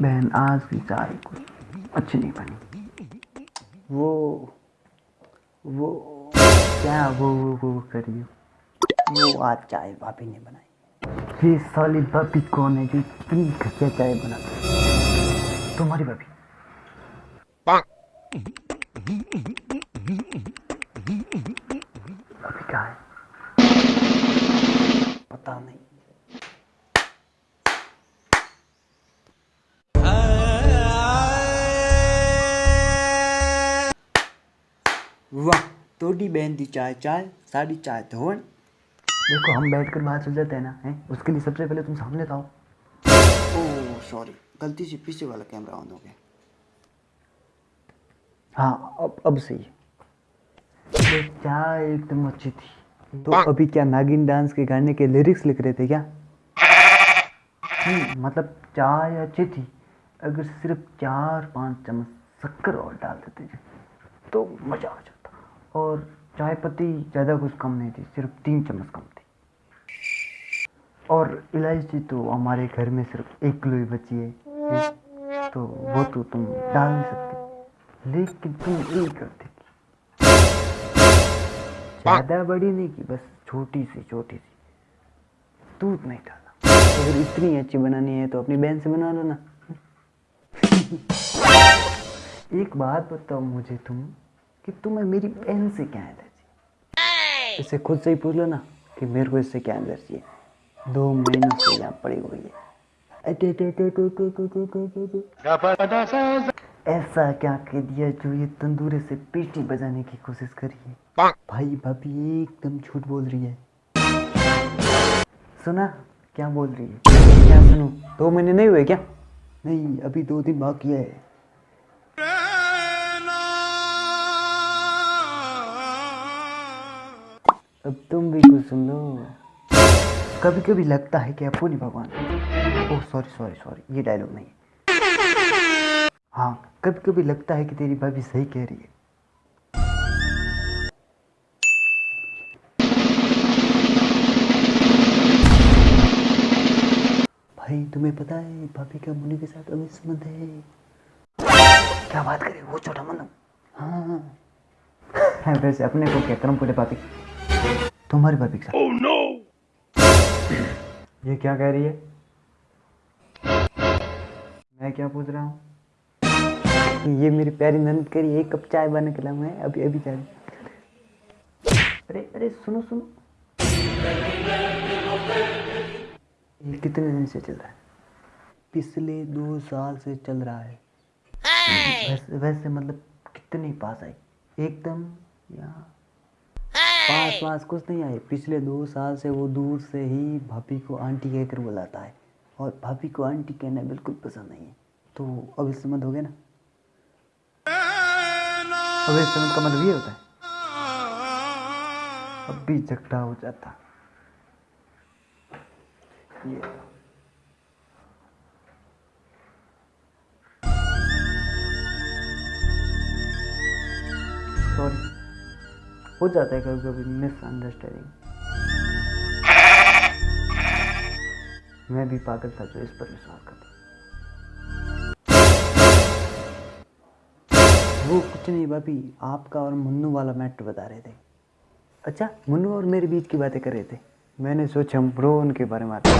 बहन आज की चाय कुछ अच्छी नहीं बनी। वो वो क्या वो वो वो करिए वो आज चाय भाभी ने बनाई। ये साली भाभी कौन है जो इतनी घटिया चाय बनाती तुम्हारी भाभी। भाभी क्या है? वाह तोड़ी बहन दी चाय चाय साड़ी चाय धोन देखो हम बैठकर बात हो जाते हैं ना हैं? उसके लिए सबसे पहले तुम सामने तो आओ ओह सॉरी गलती से पीछे वाला कैमरा ऑन हो गया। हाँ अब अब सही। है चाय एकदम अच्छी थी। तो अभी क्या नागिन डांस के गाने के लिरिक्स लिख रहे थे क्या? मतलब चाय अच्छी थी अगर सिर्फ़ चार पाँच चम्मच शक्कर और डाल देते तो मज़ा आ जाता। और चाय पत्ती ज़्यादा कुछ कम नहीं थी, सिर्फ़ तीन चम्मच कम थी। और इलायची तो हमारे घर में सिर्फ़ एक किलो ही बची है। तो वो तो तुम डाल नहीं सकते। लेकिन तुम यही करते ज़्यादा बड़ी नहीं की बस छोटी सी छोटी सी। दूध नहीं डाला अगर इतनी अच्छी बनानी है तो अपनी बहन से बना लो ना एक बात बताओ मुझे तुम। कि तुम्हें मेरी बहन से क्या एलर्जी इसे खुद से ही पूछ लो ना कि मेरे को इससे क्या एलर्जी है। दो महीनों से यहाँ पड़ी हुई है। ऐसा क्या कह दिया जो ये तंदूरे से पेटी बजाने की कोशिश कर रही है? भाई भाभी एकदम झूठ बोल रही है। सुना? क्या बोल रही है? क्या सुनो? दो महीने नहीं हुए क्या? नहीं अभी दो दिन बाकी है। अब तुम भी कुछ सुन लो। कभी कभी लगता है कि आपको नहीं भगवान ओह सॉरी सॉरी सॉरी ये डायलॉग नहीं है। कभी कभी लगता है कि तेरी भाभी सही कह रही है। भाई, तुम्हें पता है भाभी का मुनि के साथ अभी संबंध है। क्या बात करे, वो छोटा मन। हाँ। वैसे अपने को क्या करम पूरे भाभी। तुम्हारी के साथ oh, no! ये क्या कह रही है? मैं क्या पूछ रहा हूँ? ये मेरी प्यारी नंद करी एक कप चाय बना के लाऊँगा अभी अभी चाय अरे अरे सुनो सुनो। ये कितने दिन से चल रहा है? पिछले दो साल से चल रहा है। वैसे, वैसे मतलब कितने पास आई एकदम या पास पास कुछ नहीं आए। पिछले दो साल से वो दूर से ही भाभी को आंटी कहकर बुलाता है। और भाभी को आंटी कहना बिल्कुल पसंद नहीं है। तो अब इस संबंध हो गया ना? अब इस संबंध का मतलब ये होता है। अब भी झगड़ा हो जाता। ये। सॉरी हो जाता है कभी कभी मिसअंडरस्टैंडिंग मैं भी पागल था जो इस पर विश्वास करता वो कुछ नहीं, भाभी, आपका और मुन्नू वाला मैटर बता रहे थे। अच्छा मुन्नू और मेरे बीच की बातें कर रहे थे। मैंने सोचा हम ब्रो उनके बारे में आते